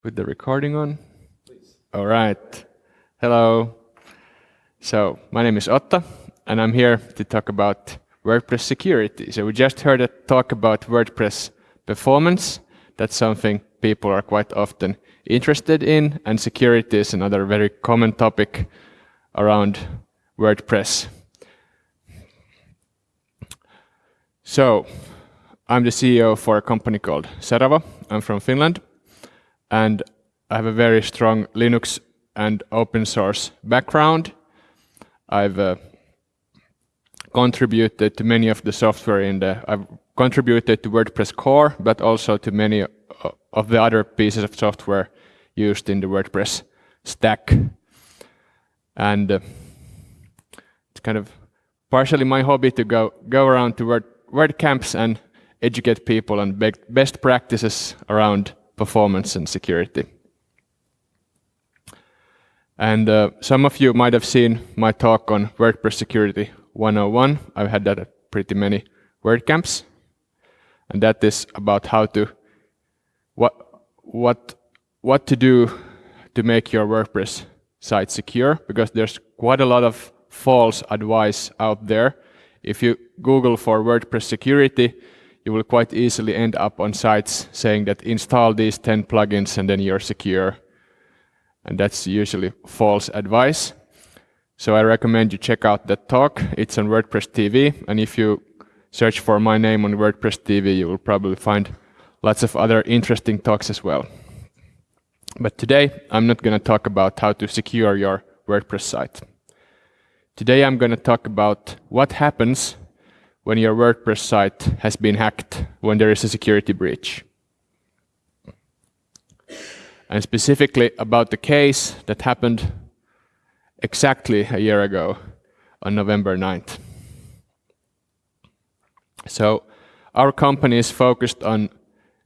Put the recording on. Please. All right. Hello. So my name is Otto, and I'm here to talk about WordPress security. So we just heard a talk about WordPress performance. That's something people are quite often interested in, and security is another very common topic around WordPress. So I'm the CEO for a company called Seravo. I'm from Finland and I have a very strong Linux and open source background. I've uh, contributed to many of the software in the, I've contributed to WordPress core, but also to many of the other pieces of software used in the WordPress stack. And uh, it's kind of partially my hobby to go, go around to Word, WordCamps and educate people on best practices around performance and security. And uh, some of you might have seen my talk on WordPress Security 101. I've had that at pretty many WordCamps. And that is about how to, what, what, what to do to make your WordPress site secure, because there's quite a lot of false advice out there. If you Google for WordPress security, you will quite easily end up on sites saying that install these 10 plugins and then you're secure. And that's usually false advice. So I recommend you check out that talk. It's on WordPress TV. And if you search for my name on WordPress TV, you will probably find lots of other interesting talks as well. But today, I'm not going to talk about how to secure your WordPress site. Today, I'm going to talk about what happens when your WordPress site has been hacked, when there is a security breach. And specifically about the case that happened exactly a year ago on November 9th. So our company is focused on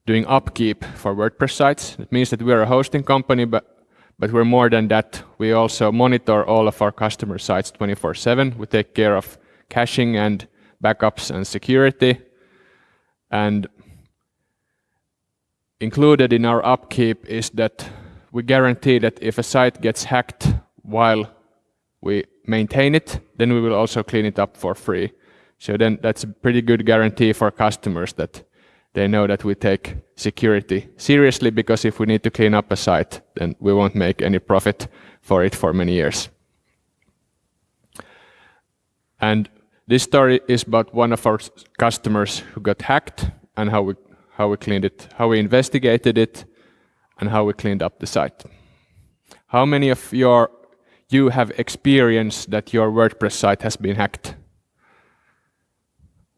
doing upkeep for WordPress sites. It means that we are a hosting company, but, but we're more than that. We also monitor all of our customer sites 24-7. We take care of caching and backups and security. And included in our upkeep is that we guarantee that if a site gets hacked while we maintain it, then we will also clean it up for free. So then that's a pretty good guarantee for customers that they know that we take security seriously because if we need to clean up a site, then we won't make any profit for it for many years. And this story is about one of our customers who got hacked and how we, how we cleaned it, how we investigated it, and how we cleaned up the site. How many of your, you have experienced that your WordPress site has been hacked?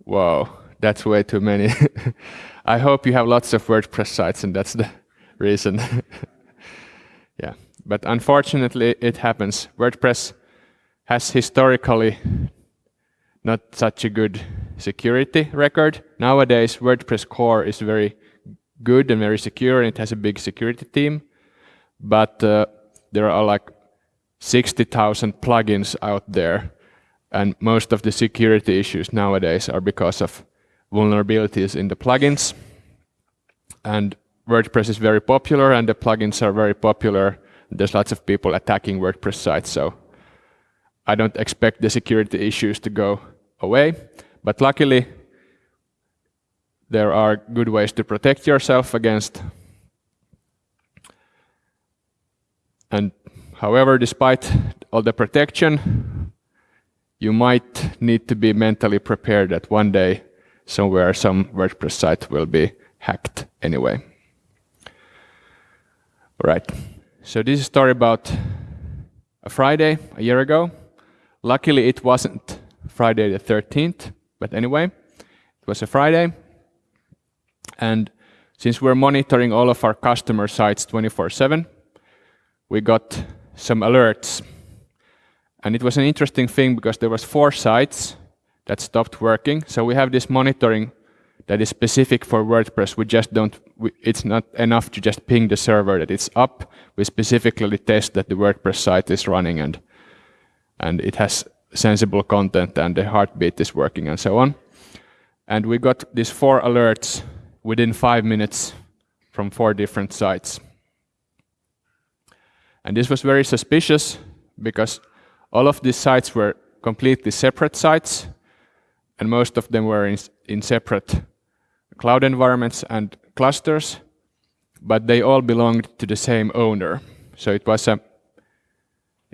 Wow, that's way too many. I hope you have lots of WordPress sites and that's the reason. yeah, but unfortunately it happens. WordPress has historically not such a good security record. Nowadays, WordPress core is very good and very secure, and it has a big security team. But uh, there are like 60,000 plugins out there, and most of the security issues nowadays are because of vulnerabilities in the plugins. And WordPress is very popular, and the plugins are very popular. There's lots of people attacking WordPress sites, so I don't expect the security issues to go away. But luckily, there are good ways to protect yourself against. And however, despite all the protection, you might need to be mentally prepared that one day somewhere some WordPress site will be hacked anyway. All right. So this is a story about a Friday a year ago. Luckily, it wasn't Friday the 13th. But anyway, it was a Friday. And since we're monitoring all of our customer sites 24-7, we got some alerts. And it was an interesting thing because there was four sites that stopped working. So we have this monitoring that is specific for WordPress. We just don't, we, it's not enough to just ping the server that it's up. We specifically test that the WordPress site is running and, and it has sensible content and the heartbeat is working and so on. And we got these four alerts within five minutes from four different sites. And this was very suspicious because all of these sites were completely separate sites, and most of them were in, in separate cloud environments and clusters, but they all belonged to the same owner. So it was a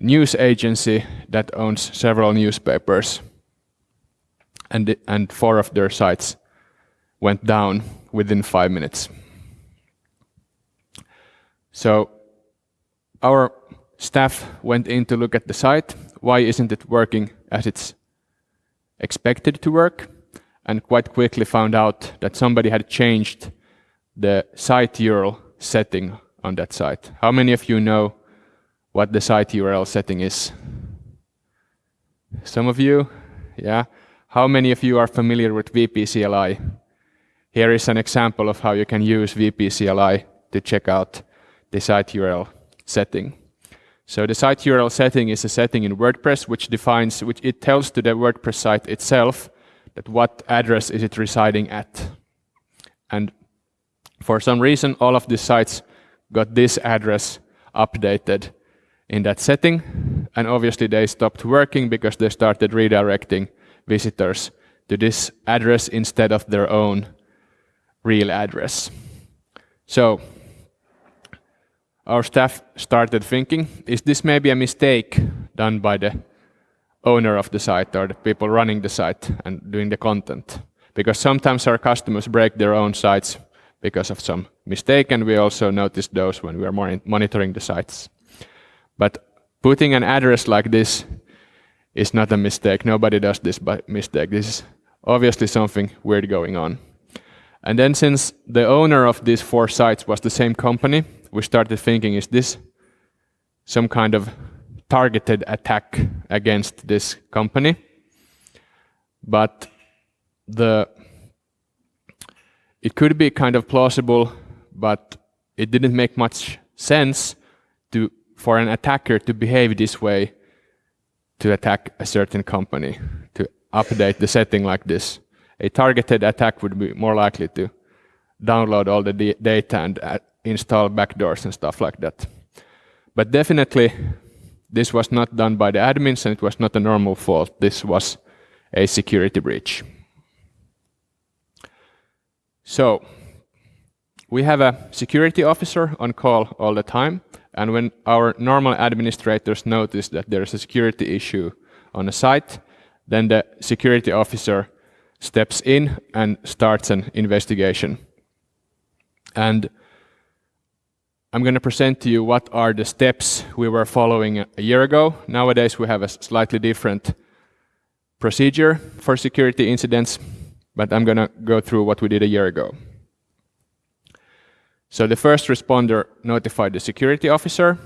news agency that owns several newspapers, and, and four of their sites went down within five minutes. So our staff went in to look at the site. Why isn't it working as it's expected to work? And quite quickly found out that somebody had changed the site URL setting on that site. How many of you know what the site URL setting is? Some of you? Yeah. How many of you are familiar with WP-CLI? Here is an example of how you can use WP-CLI to check out the site URL setting. So the site URL setting is a setting in WordPress which defines, which it tells to the WordPress site itself that what address is it residing at. And for some reason, all of these sites got this address updated in that setting. And obviously they stopped working because they started redirecting visitors to this address instead of their own real address. So our staff started thinking, is this maybe a mistake done by the owner of the site or the people running the site and doing the content? Because sometimes our customers break their own sites because of some mistake, and we also notice those when we are monitoring the sites. But putting an address like this is not a mistake. Nobody does this by mistake. This is obviously something weird going on. And then since the owner of these four sites was the same company, we started thinking, is this some kind of targeted attack against this company? But the it could be kind of plausible, but it didn't make much sense to for an attacker to behave this way to attack a certain company, to update the setting like this. A targeted attack would be more likely to download all the data and uh, install backdoors and stuff like that. But definitely, this was not done by the admins and it was not a normal fault. This was a security breach. So, we have a security officer on call all the time. And when our normal administrators notice that there is a security issue on a site, then the security officer steps in and starts an investigation. And I'm going to present to you what are the steps we were following a year ago. Nowadays we have a slightly different procedure for security incidents, but I'm going to go through what we did a year ago. So the first responder notified the security officer,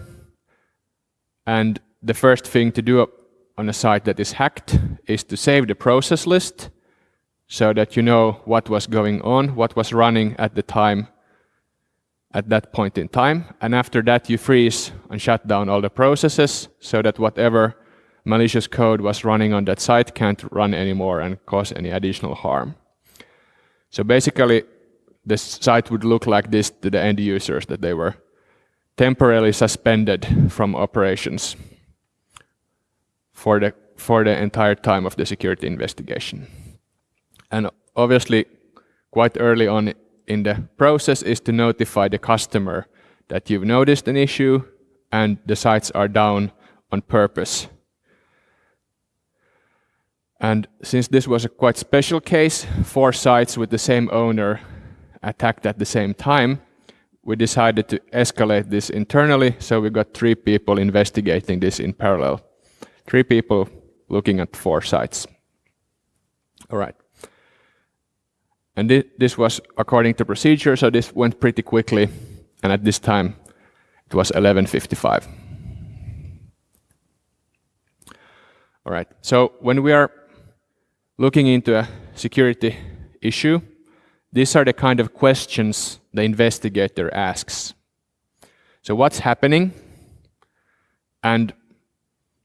and the first thing to do on a site that is hacked is to save the process list so that you know what was going on, what was running at the time at that point in time. And after that, you freeze and shut down all the processes so that whatever malicious code was running on that site can't run anymore and cause any additional harm. So basically, the site would look like this to the end users, that they were temporarily suspended from operations for the, for the entire time of the security investigation. And obviously, quite early on in the process is to notify the customer that you've noticed an issue and the sites are down on purpose. And since this was a quite special case, four sites with the same owner attacked at the same time, we decided to escalate this internally, so we got three people investigating this in parallel. Three people looking at four sites. All right. And th this was according to procedure, so this went pretty quickly. And at this time, it was 11.55. All right, so when we are looking into a security issue, these are the kind of questions the investigator asks. So what's happening? And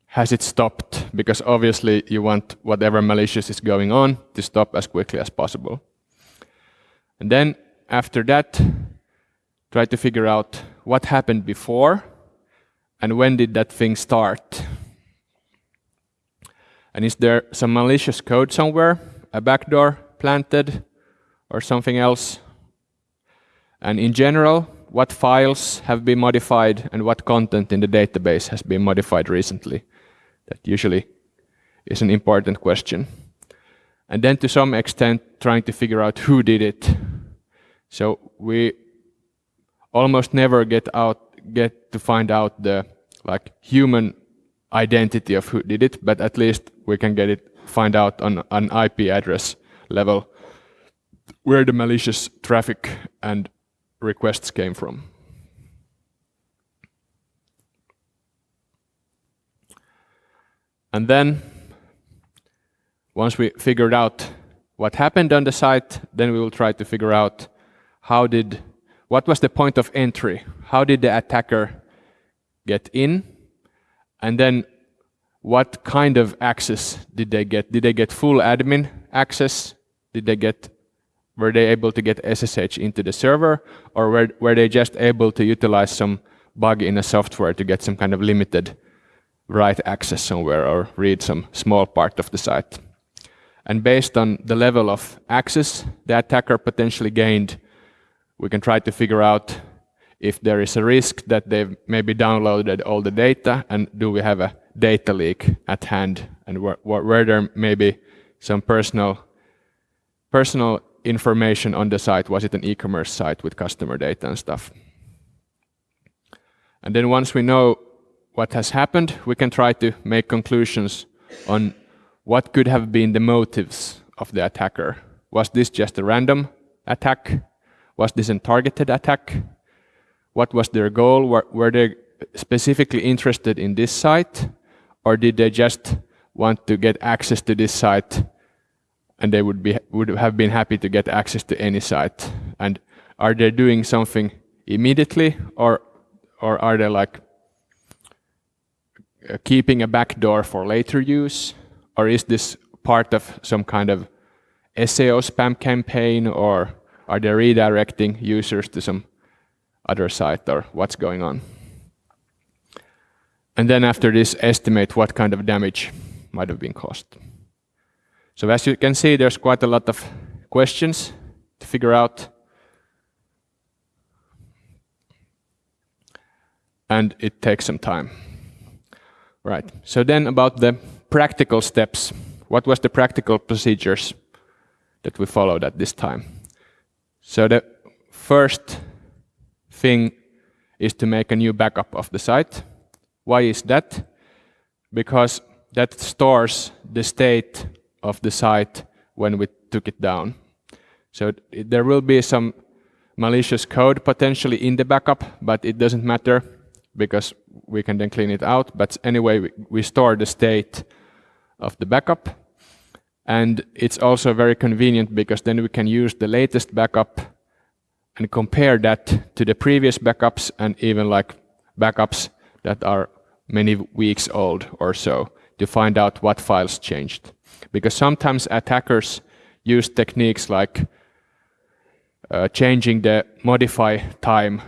has it stopped? Because obviously you want whatever malicious is going on to stop as quickly as possible. And then after that, try to figure out what happened before and when did that thing start? And is there some malicious code somewhere, a backdoor planted, or something else? And in general, what files have been modified and what content in the database has been modified recently? That usually is an important question. And then to some extent, trying to figure out who did it. So we almost never get out get to find out the like human identity of who did it, but at least we can get it find out on an IP address level where the malicious traffic and requests came from. And then once we figured out what happened on the site, then we will try to figure out how did what was the point of entry? How did the attacker get in? And then what kind of access did they get? Did they get full admin access? Did they get were they able to get SSH into the server or were, were they just able to utilize some bug in a software to get some kind of limited write access somewhere or read some small part of the site? And based on the level of access the attacker potentially gained, we can try to figure out if there is a risk that they've maybe downloaded all the data and do we have a data leak at hand and where, where there may be some personal personal information on the site. Was it an e-commerce site with customer data and stuff? And then once we know what has happened, we can try to make conclusions on what could have been the motives of the attacker. Was this just a random attack? Was this a targeted attack? What was their goal? Were, were they specifically interested in this site? Or did they just want to get access to this site and they would, be, would have been happy to get access to any site? And are they doing something immediately or, or are they like keeping a backdoor for later use? Or is this part of some kind of SEO spam campaign or are they redirecting users to some other site or what's going on? And then after this, estimate what kind of damage might have been caused. So as you can see, there's quite a lot of questions to figure out. And it takes some time. Right, so then about the practical steps. What was the practical procedures that we followed at this time? So the first thing is to make a new backup of the site. Why is that? Because that stores the state of the site when we took it down. So there will be some malicious code potentially in the backup, but it doesn't matter because we can then clean it out. But anyway, we, we store the state of the backup. And it's also very convenient because then we can use the latest backup and compare that to the previous backups and even like backups that are many weeks old or so to find out what files changed. Because sometimes attackers use techniques like uh, changing the modify time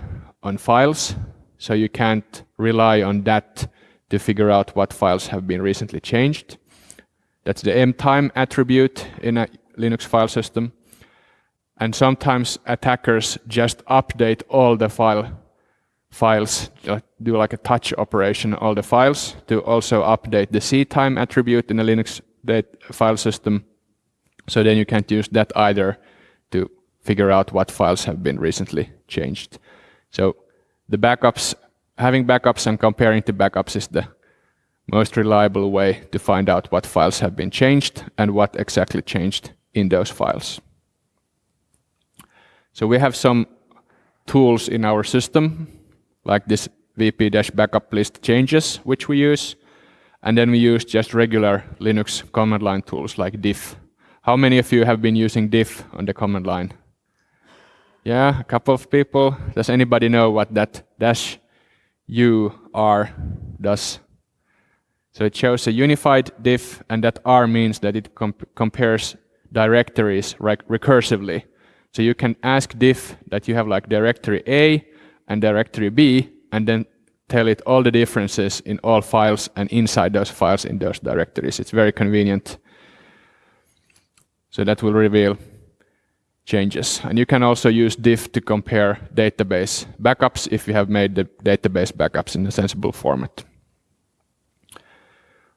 on files, so you can't rely on that to figure out what files have been recently changed. That's the mtime attribute in a Linux file system. And sometimes attackers just update all the file files, do like a touch operation all the files to also update the ctime attribute in a Linux file system. So then you can't use that either to figure out what files have been recently changed. So the backups, having backups and comparing to backups is the most reliable way to find out what files have been changed and what exactly changed in those files. So we have some tools in our system, like this wp-backup list changes, which we use. And then we use just regular Linux command line tools like diff. How many of you have been using diff on the command line? Yeah, a couple of people. Does anybody know what that dash u r does? So it shows a unified diff, and that R means that it comp compares directories recursively. So you can ask diff that you have like directory A and directory B, and then tell it all the differences in all files and inside those files in those directories. It's very convenient. So that will reveal changes. And you can also use diff to compare database backups if you have made the database backups in a sensible format.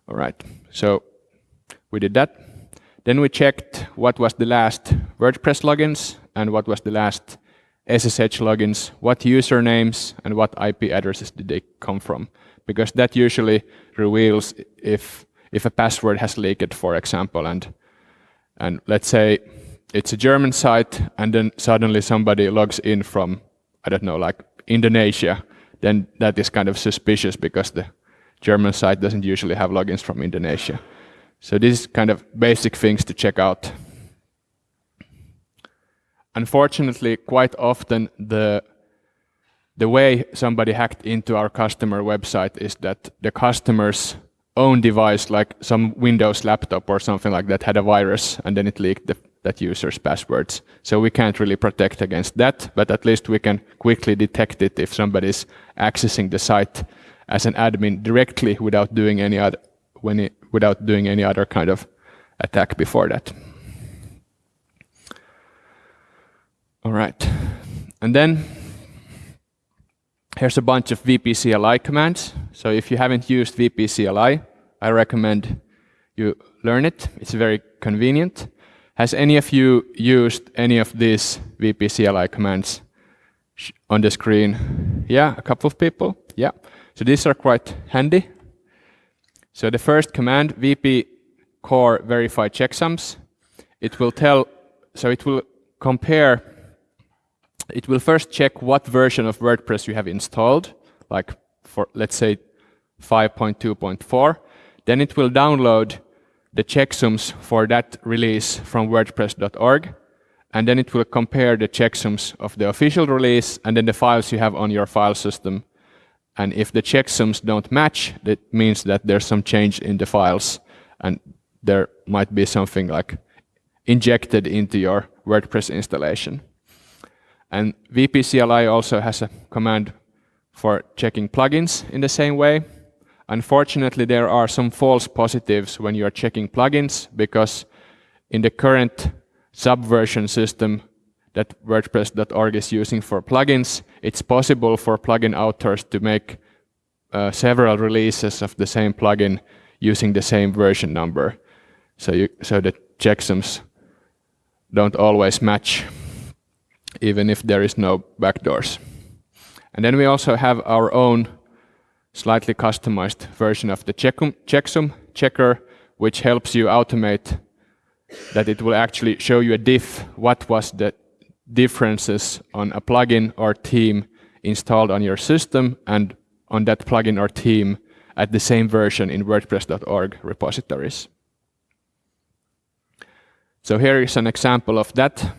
All right, so we did that. Then we checked what was the last WordPress logins and what was the last SSH logins, what usernames and what IP addresses did they come from, because that usually reveals if if a password has leaked, for example, and and let's say it's a German site, and then suddenly somebody logs in from I don't know, like Indonesia, then that is kind of suspicious because the German site doesn't usually have logins from Indonesia. So this is kind of basic things to check out. Unfortunately, quite often the the way somebody hacked into our customer website is that the customer's own device, like some Windows laptop or something like that, had a virus and then it leaked the, that user's passwords. So we can't really protect against that, but at least we can quickly detect it if somebody's accessing the site as an admin directly without doing any other when it, without doing any other kind of attack before that. All right. And then here's a bunch of WP-CLI commands. So if you haven't used WP-CLI, I recommend you learn it. It's very convenient. Has any of you used any of these WP-CLI commands on the screen? Yeah, a couple of people. Yeah. So these are quite handy. So the first command, WP core verify checksums, it will tell, so it will compare it will first check what version of WordPress you have installed, like for, let's say, 5.2.4. Then it will download the checksums for that release from wordpress.org. And then it will compare the checksums of the official release and then the files you have on your file system. And if the checksums don't match, that means that there's some change in the files and there might be something like injected into your WordPress installation. And WP-CLI also has a command for checking plugins in the same way. Unfortunately, there are some false positives when you are checking plugins because in the current subversion system that WordPress.org is using for plugins, it's possible for plugin authors to make uh, several releases of the same plugin using the same version number. So, you, so the checksums don't always match even if there is no backdoors. And then we also have our own slightly customized version of the checksum checker, which helps you automate that it will actually show you a diff, what was the differences on a plugin or theme installed on your system and on that plugin or theme at the same version in WordPress.org repositories. So here is an example of that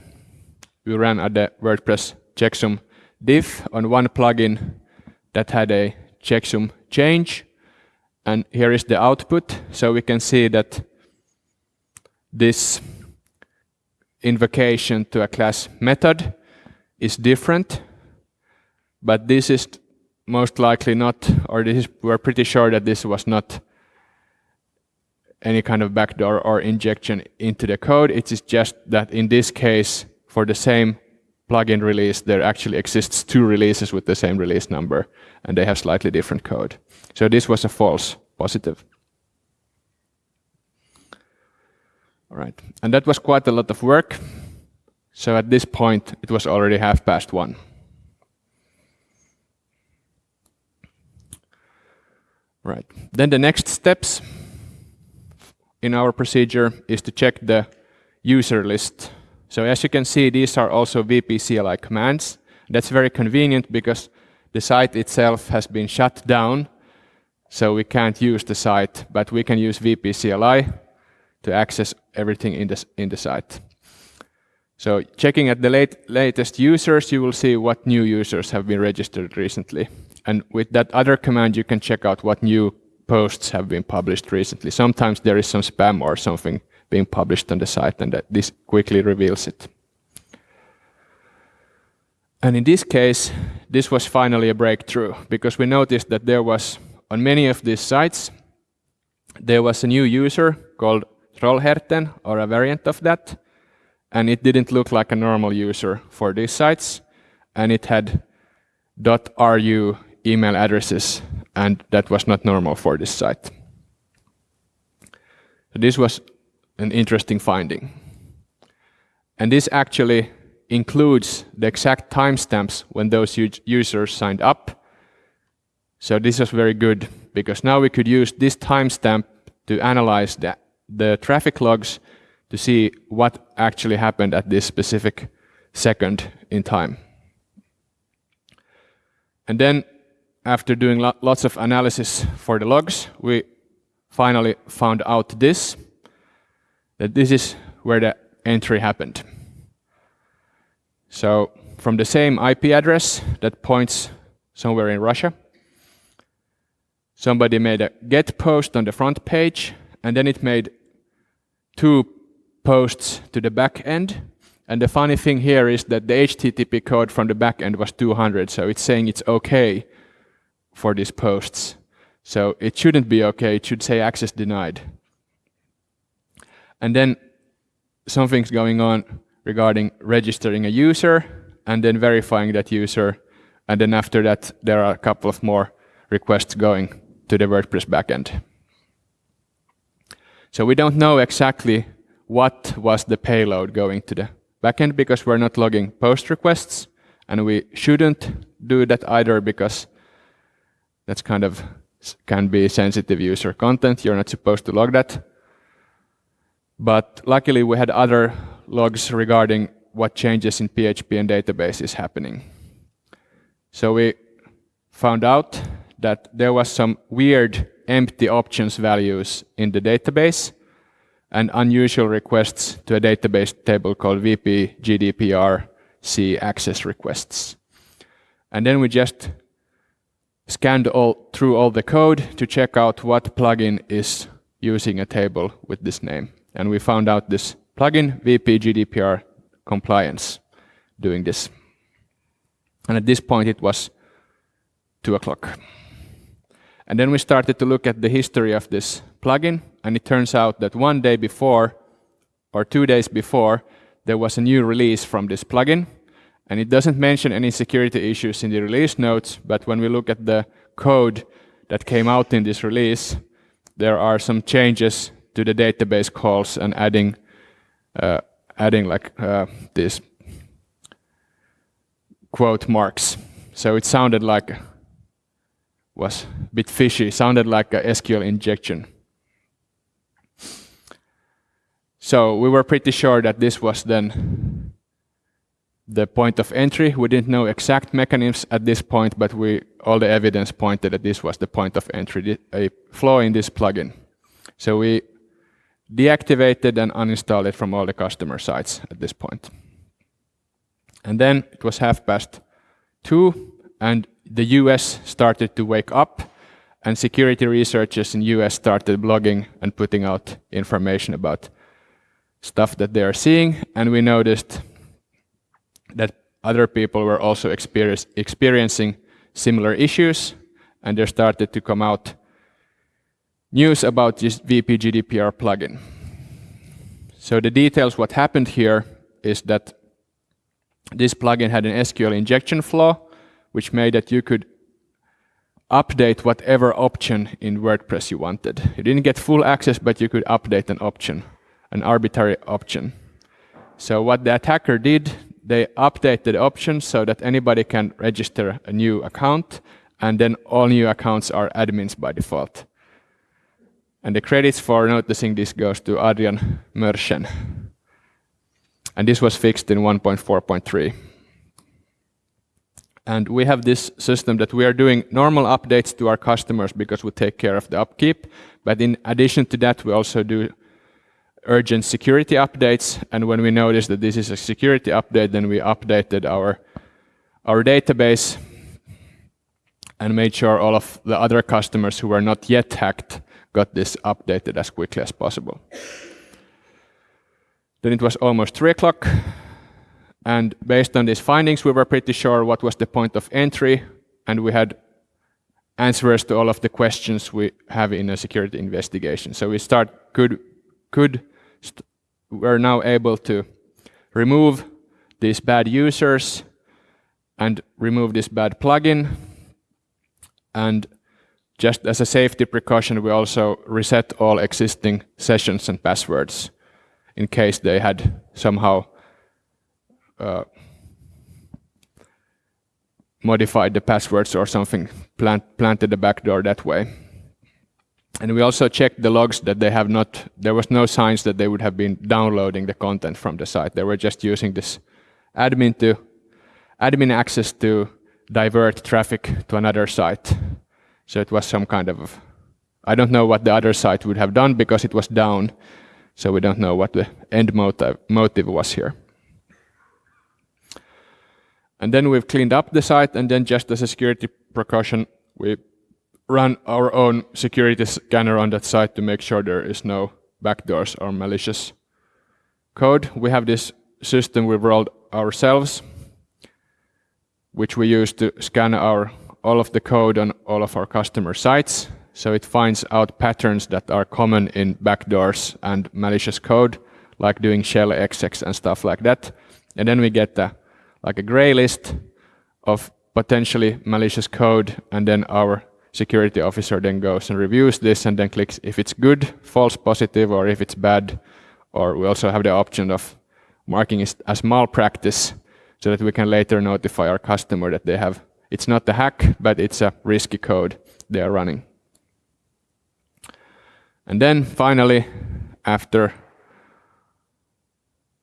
we ran a the WordPress checksum diff on one plugin that had a checksum change. And here is the output. So we can see that this invocation to a class method is different. But this is most likely not, or this is, we're pretty sure that this was not any kind of backdoor or injection into the code. It is just that in this case, for the same plugin release, there actually exists two releases with the same release number, and they have slightly different code. So this was a false positive. All right, and that was quite a lot of work. So at this point, it was already half past one. Right, then the next steps in our procedure is to check the user list so as you can see, these are also WP-CLI commands. That's very convenient because the site itself has been shut down, so we can't use the site, but we can use WP-CLI to access everything in the, in the site. So checking at the late, latest users, you will see what new users have been registered recently. And with that other command, you can check out what new posts have been published recently. Sometimes there is some spam or something being published on the site and that this quickly reveals it. And in this case, this was finally a breakthrough because we noticed that there was, on many of these sites, there was a new user called Trollhärten or a variant of that, and it didn't look like a normal user for these sites, and it had .ru email addresses, and that was not normal for this site. So this was an interesting finding. And this actually includes the exact timestamps when those users signed up. So this was very good because now we could use this timestamp to analyze the, the traffic logs to see what actually happened at this specific second in time. And then after doing lo lots of analysis for the logs, we finally found out this, that this is where the entry happened. So from the same IP address that points somewhere in Russia, somebody made a get post on the front page, and then it made two posts to the back end. And the funny thing here is that the HTTP code from the back end was 200, so it's saying it's okay for these posts. So it shouldn't be okay, it should say access denied. And then something's going on regarding registering a user and then verifying that user. And then after that, there are a couple of more requests going to the WordPress backend. So we don't know exactly what was the payload going to the backend because we're not logging post requests and we shouldn't do that either because that's kind of can be sensitive user content. You're not supposed to log that. But luckily we had other logs regarding what changes in PHP and database is happening. So we found out that there was some weird empty options values in the database and unusual requests to a database table called WP GDPR C access requests. And then we just scanned all through all the code to check out what plugin is using a table with this name. And we found out this plugin WP GDPR compliance doing this. And at this point it was two o'clock. And then we started to look at the history of this plugin, and it turns out that one day before, or two days before, there was a new release from this plugin, and it doesn't mention any security issues in the release notes, but when we look at the code that came out in this release, there are some changes to the database calls and adding uh, adding like uh, these quote marks. So it sounded like was a bit fishy, sounded like a SQL injection. So we were pretty sure that this was then the point of entry. We didn't know exact mechanisms at this point, but we all the evidence pointed that this was the point of entry, a flaw in this plugin. So we deactivated and uninstalled it from all the customer sites at this point. And then it was half past two, and the US started to wake up, and security researchers in US started blogging and putting out information about stuff that they are seeing, and we noticed that other people were also experiencing similar issues, and there started to come out news about this WP GDPR plugin. So the details, what happened here is that this plugin had an SQL injection flaw, which made that you could update whatever option in WordPress you wanted. You didn't get full access, but you could update an option, an arbitrary option. So what the attacker did, they updated the option so that anybody can register a new account, and then all new accounts are admins by default. And the credits for noticing this goes to Adrian Mörschen. And this was fixed in 1.4.3. And we have this system that we are doing normal updates to our customers because we take care of the upkeep. But in addition to that, we also do urgent security updates. And when we notice that this is a security update, then we updated our, our database and made sure all of the other customers who were not yet hacked got this updated as quickly as possible. Then it was almost 3 o'clock. And based on these findings, we were pretty sure what was the point of entry, and we had answers to all of the questions we have in a security investigation. So we start could could st we're now able to remove these bad users and remove this bad plugin. And just as a safety precaution, we also reset all existing sessions and passwords in case they had somehow uh, modified the passwords or something, plant, planted the backdoor that way. And we also checked the logs that they have not, there was no signs that they would have been downloading the content from the site. They were just using this admin to, admin access to divert traffic to another site. So it was some kind of, I don't know what the other site would have done because it was down. So we don't know what the end motive, motive was here. And then we've cleaned up the site, and then just as a security precaution, we run our own security scanner on that site to make sure there is no backdoors or malicious code. We have this system we've rolled ourselves, which we use to scan our all of the code on all of our customer sites. So it finds out patterns that are common in backdoors and malicious code, like doing shell execs and stuff like that. And then we get the like a gray list of potentially malicious code, and then our security officer then goes and reviews this and then clicks if it's good, false positive, or if it's bad. Or we also have the option of marking it as malpractice so that we can later notify our customer that they have, it's not a hack, but it's a risky code they are running. And then finally, after,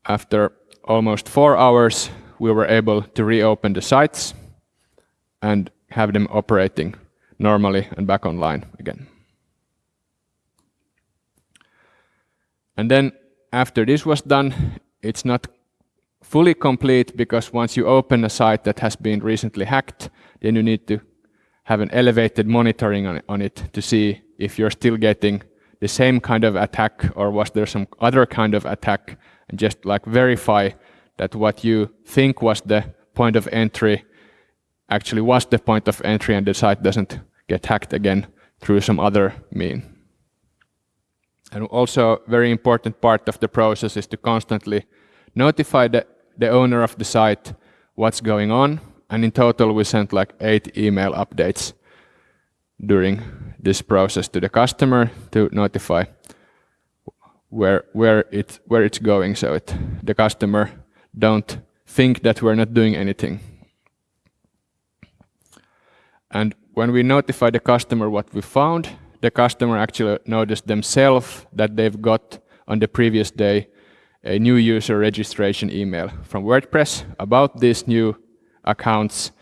after almost four hours, we were able to reopen the sites and have them operating normally and back online again. And then after this was done, it's not fully complete because once you open a site that has been recently hacked, then you need to have an elevated monitoring on, on it to see if you're still getting the same kind of attack or was there some other kind of attack and just like verify that what you think was the point of entry actually was the point of entry and the site doesn't get hacked again through some other mean. And also very important part of the process is to constantly notify the, the owner of the site what's going on. And in total, we sent like eight email updates during this process to the customer to notify where where it where it's going so it the customer don't think that we're not doing anything. And when we notify the customer what we found, the customer actually noticed themselves that they've got on the previous day a new user registration email from WordPress about these new accounts,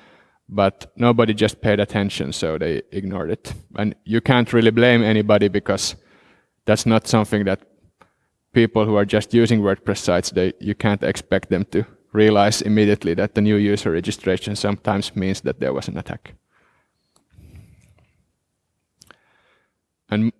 but nobody just paid attention, so they ignored it. And you can't really blame anybody because that's not something that people who are just using WordPress sites, they, you can't expect them to realize immediately that the new user registration sometimes means that there was an attack. And,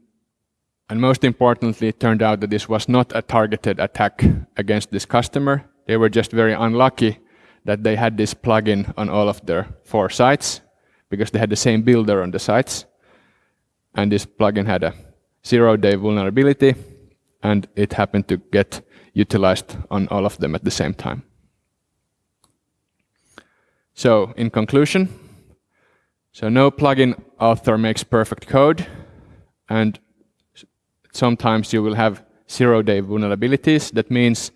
and most importantly, it turned out that this was not a targeted attack against this customer. They were just very unlucky that they had this plugin on all of their four sites because they had the same builder on the sites. And this plugin had a zero-day vulnerability and it happened to get utilized on all of them at the same time. So in conclusion, so no plugin author makes perfect code, and sometimes you will have zero-day vulnerabilities. That means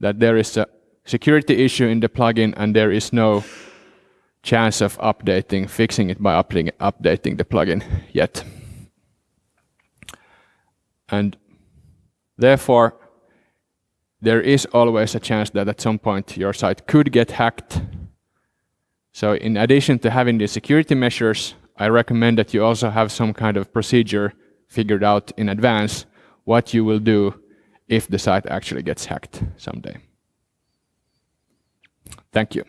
that there is a security issue in the plugin and there is no chance of updating, fixing it by updating the plugin yet. And Therefore, there is always a chance that at some point your site could get hacked. So in addition to having the security measures, I recommend that you also have some kind of procedure figured out in advance what you will do if the site actually gets hacked someday. Thank you.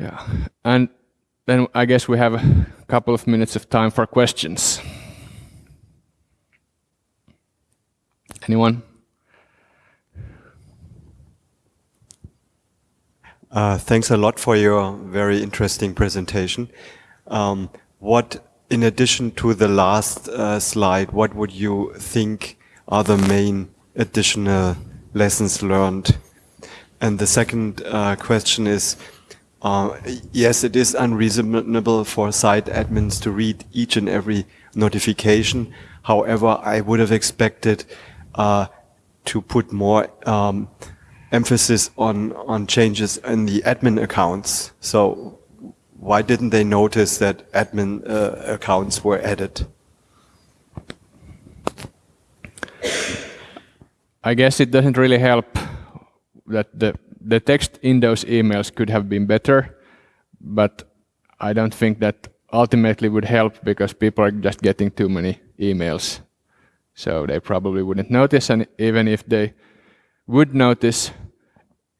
Yeah, and then I guess we have a couple of minutes of time for questions. Anyone? Uh, thanks a lot for your very interesting presentation. Um, what, in addition to the last uh, slide, what would you think are the main additional lessons learned? And the second uh, question is, uh, yes, it is unreasonable for site admins to read each and every notification. However, I would have expected uh, to put more um, emphasis on, on changes in the admin accounts. So why didn't they notice that admin uh, accounts were added? I guess it doesn't really help that the, the text in those emails could have been better, but I don't think that ultimately would help because people are just getting too many emails. So they probably wouldn't notice, and even if they would notice,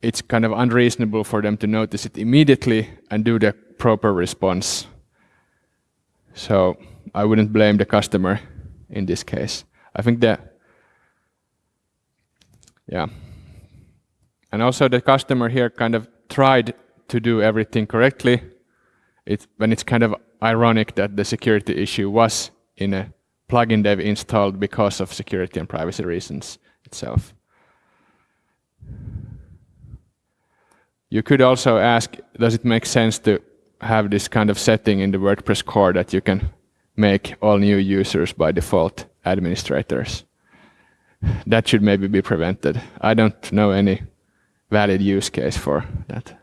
it's kind of unreasonable for them to notice it immediately and do the proper response. So I wouldn't blame the customer in this case. I think that, yeah. And also the customer here kind of tried to do everything correctly. It's, when it's kind of ironic that the security issue was in a plugin they've installed because of security and privacy reasons itself. You could also ask, does it make sense to have this kind of setting in the WordPress core that you can make all new users by default administrators? That should maybe be prevented. I don't know any valid use case for that.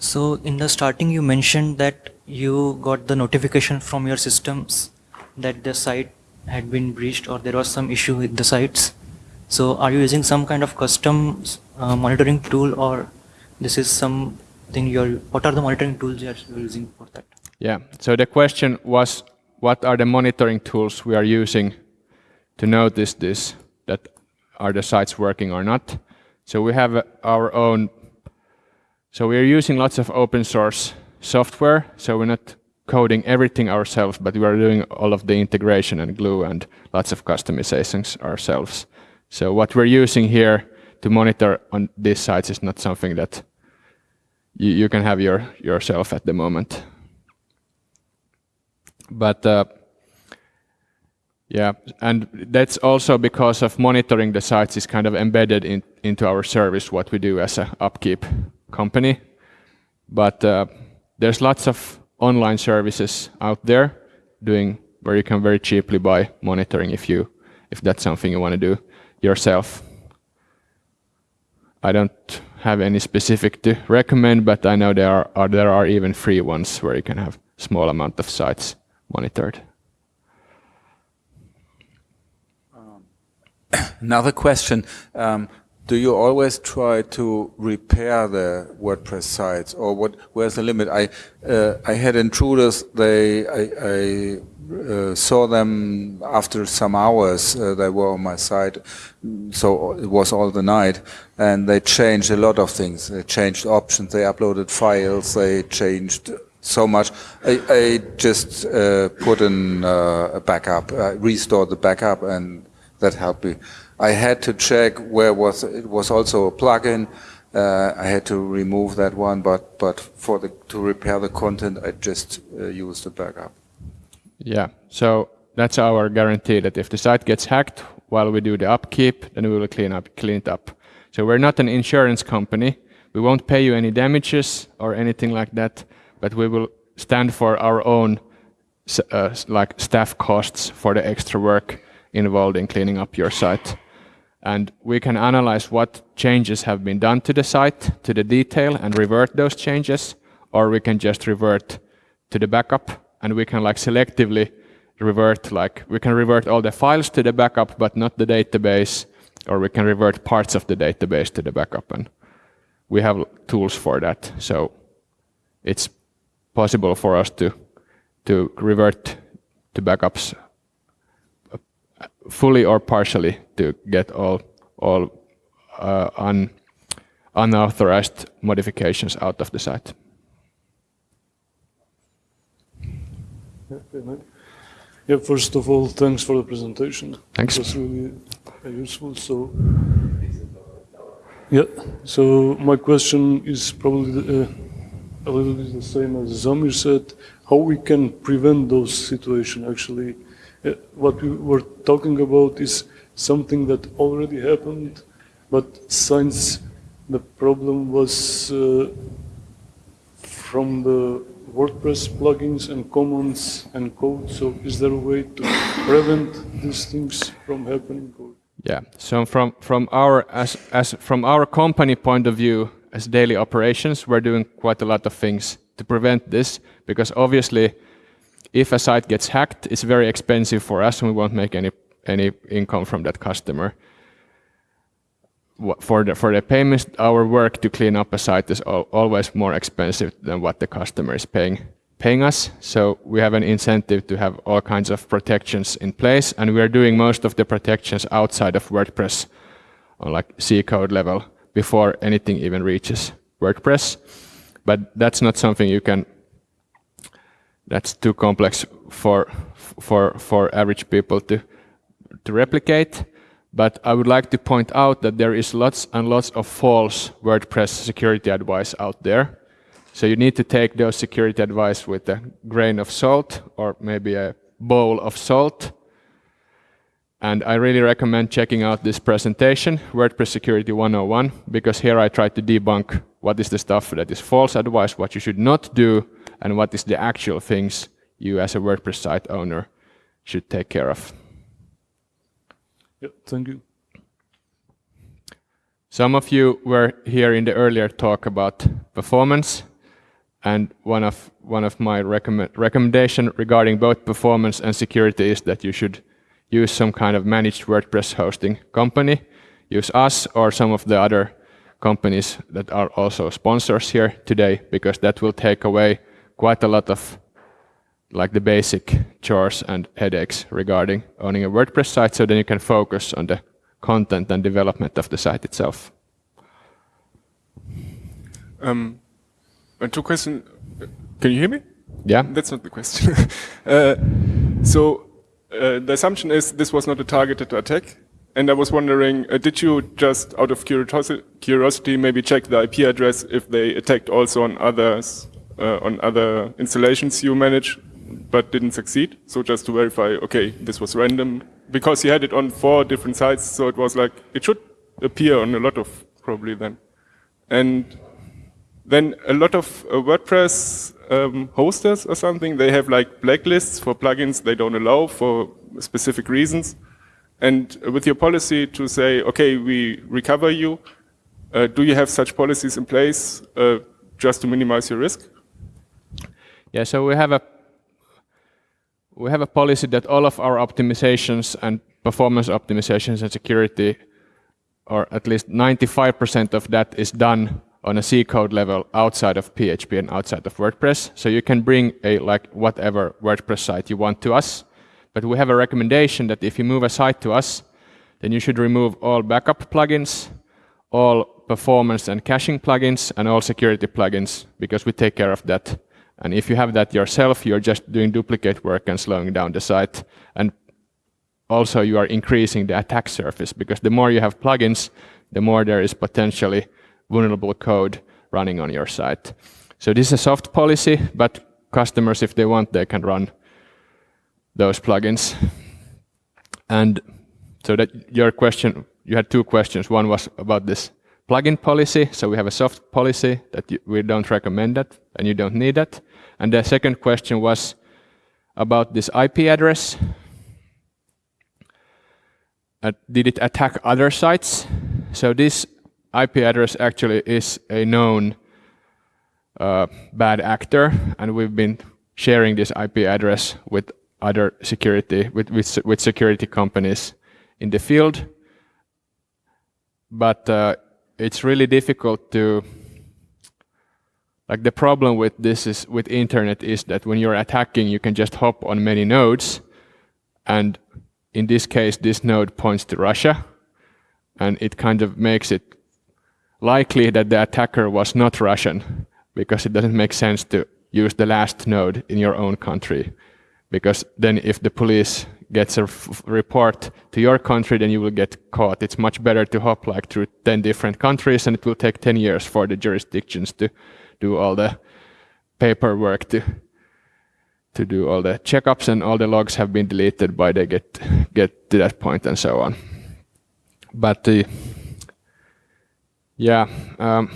So in the starting you mentioned that you got the notification from your systems that the site had been breached or there was some issue with the sites. So are you using some kind of custom uh, monitoring tool or this is something you're, what are the monitoring tools you're using for that? Yeah, so the question was, what are the monitoring tools we are using to notice this, that are the sites working or not? So we have our own, so we are using lots of open source software, so we're not coding everything ourselves, but we are doing all of the integration and glue and lots of customizations ourselves. So what we're using here to monitor on these sites is not something that you, you can have your, yourself at the moment. But uh, yeah, and that's also because of monitoring the sites is kind of embedded in, into our service, what we do as a upkeep company. But uh, there's lots of online services out there doing where you can very cheaply buy monitoring if you if that's something you want to do yourself. I don't have any specific to recommend, but I know there are, are there are even free ones where you can have small amount of sites monitored. Um, another question. Um, do you always try to repair the WordPress sites, or what? Where's the limit? I uh, I had intruders. They I, I uh, saw them after some hours. Uh, they were on my site, so it was all the night, and they changed a lot of things. They changed options. They uploaded files. They changed so much. I, I just uh, put in uh, a backup, uh, restored the backup, and that helped me. I had to check where was it was also a plugin. Uh, I had to remove that one, but but for the to repair the content, I just uh, used a backup. Yeah, so that's our guarantee that if the site gets hacked while we do the upkeep, then we will clean up clean it up. So we're not an insurance company. We won't pay you any damages or anything like that, but we will stand for our own uh, like staff costs for the extra work involved in cleaning up your site. And we can analyze what changes have been done to the site to the detail and revert those changes or we can just revert to the backup and we can like selectively revert like we can revert all the files to the backup but not the database or we can revert parts of the database to the backup and we have tools for that. So it's possible for us to to revert to backups fully or partially to get all all uh, un, unauthorized modifications out of the site. Yeah, first of all, thanks for the presentation. Thanks. It was really uh, useful. So, yeah. So my question is probably uh, a little bit the same as Zamir said. How we can prevent those situations? Actually, what we were talking about is something that already happened, but since the problem was uh, from the WordPress plugins and commons and code. So is there a way to prevent these things from happening? Yeah. So from from our as as from our company point of view, as daily operations, we're doing quite a lot of things to prevent this because obviously, if a site gets hacked, it's very expensive for us, and we won't make any any income from that customer. For the for the payments, our work to clean up a site is always more expensive than what the customer is paying paying us. So we have an incentive to have all kinds of protections in place, and we are doing most of the protections outside of WordPress on like C code level before anything even reaches WordPress. But that's not something you can. That's too complex for for for average people to to replicate. But I would like to point out that there is lots and lots of false WordPress security advice out there so you need to take those security advice with a grain of salt or maybe a bowl of salt. And I really recommend checking out this presentation, WordPress Security 101, because here I try to debunk what is the stuff that is false advice, what you should not do, and what is the actual things you as a WordPress site owner should take care of. Yeah, thank you. Some of you were here in the earlier talk about performance. And one of one of my recommend, recommendation regarding both performance and security is that you should use some kind of managed WordPress hosting company. Use us or some of the other companies that are also sponsors here today, because that will take away quite a lot of like the basic chores and headaches regarding owning a WordPress site, so then you can focus on the content and development of the site itself. Um, two questions. Can you hear me? Yeah. That's not the question. uh, so uh, the assumption is this was not a targeted attack. And I was wondering, uh, did you just out of curiosity maybe check the IP address if they attacked also on others, uh, on other installations you manage, but didn't succeed? So just to verify, okay, this was random. Because you had it on four different sites, so it was like, it should appear on a lot of probably then. And then a lot of uh, WordPress um, hosters or something, they have like blacklists for plugins they don't allow for specific reasons. And with your policy to say, okay, we recover you, uh, do you have such policies in place uh, just to minimize your risk? Yeah, so we have a we have a policy that all of our optimizations and performance optimizations and security, or at least 95% of that is done on a C code level outside of PHP and outside of WordPress. So you can bring a like whatever WordPress site you want to us. But we have a recommendation that if you move a site to us, then you should remove all backup plugins, all performance and caching plugins, and all security plugins, because we take care of that. And if you have that yourself, you're just doing duplicate work and slowing down the site. And also you are increasing the attack surface, because the more you have plugins, the more there is potentially vulnerable code running on your site. So this is a soft policy, but customers, if they want, they can run those plugins. And so that your question, you had two questions. One was about this plugin policy. So we have a soft policy that you, we don't recommend that and you don't need that. And the second question was about this IP address. Uh, did it attack other sites? So this IP address actually is a known uh, bad actor, and we've been sharing this IP address with other security with, with, with security companies in the field. But uh, it's really difficult to like the problem with this is with internet is that when you're attacking, you can just hop on many nodes, and in this case, this node points to Russia, and it kind of makes it likely that the attacker was not Russian, because it doesn't make sense to use the last node in your own country. Because then if the police gets a report to your country, then you will get caught. It's much better to hop like through 10 different countries, and it will take 10 years for the jurisdictions to do all the paperwork to to do all the checkups and all the logs have been deleted by they get get to that point and so on. But the yeah. Um,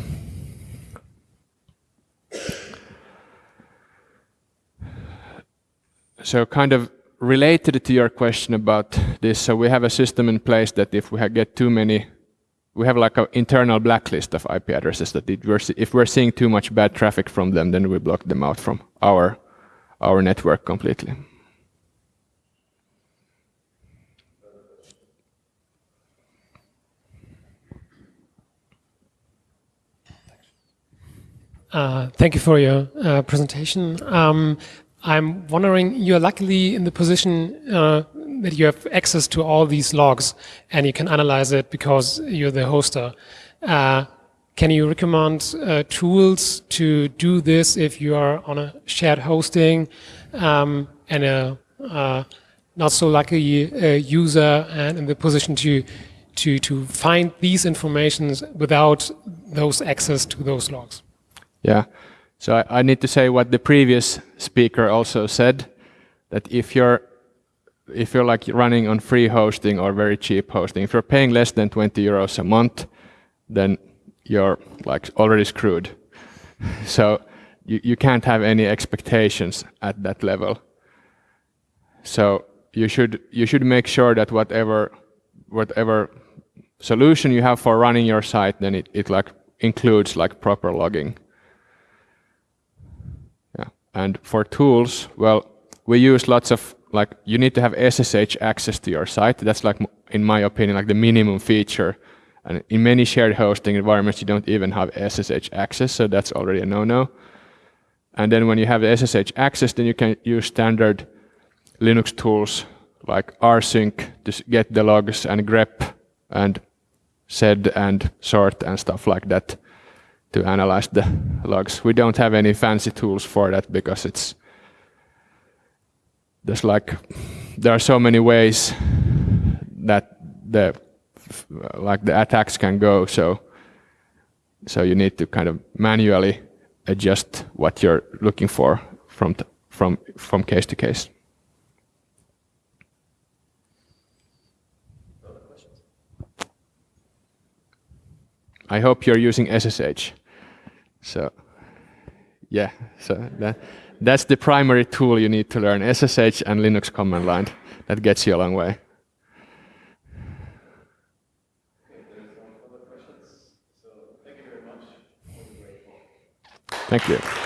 so kind of related to your question about this, so we have a system in place that if we get too many, we have like an internal blacklist of IP addresses that if we're seeing too much bad traffic from them, then we block them out from our our network completely. Uh, thank you for your uh, presentation. Um, I'm wondering, you're luckily in the position uh, that you have access to all these logs and you can analyze it because you're the hoster. Uh, can you recommend uh, tools to do this if you are on a shared hosting um, and a uh, not so lucky uh, user and in the position to to to find these informations without those access to those logs? Yeah. So I, I need to say what the previous speaker also said that if you're if you're like running on free hosting or very cheap hosting, if you're paying less than 20 euros a month, then you're like already screwed. so you, you can't have any expectations at that level. So you should you should make sure that whatever whatever solution you have for running your site, then it, it like includes like proper logging. And for tools, well, we use lots of like you need to have SSH access to your site. That's like in my opinion like the minimum feature and in many shared hosting environments, you don't even have SSH access, so that's already a no-no. And then when you have SSH access, then you can use standard Linux tools like rsync to get the logs and grep and sed and sort and stuff like that to analyze the logs. We don't have any fancy tools for that because it's there's like there are so many ways that the like the attacks can go. So, so you need to kind of manually adjust what you're looking for from from from case to case. I hope you're using SSH. So, yeah, so that, that's the primary tool you need to learn, SSH and Linux command line. That gets you a long way. Thank you.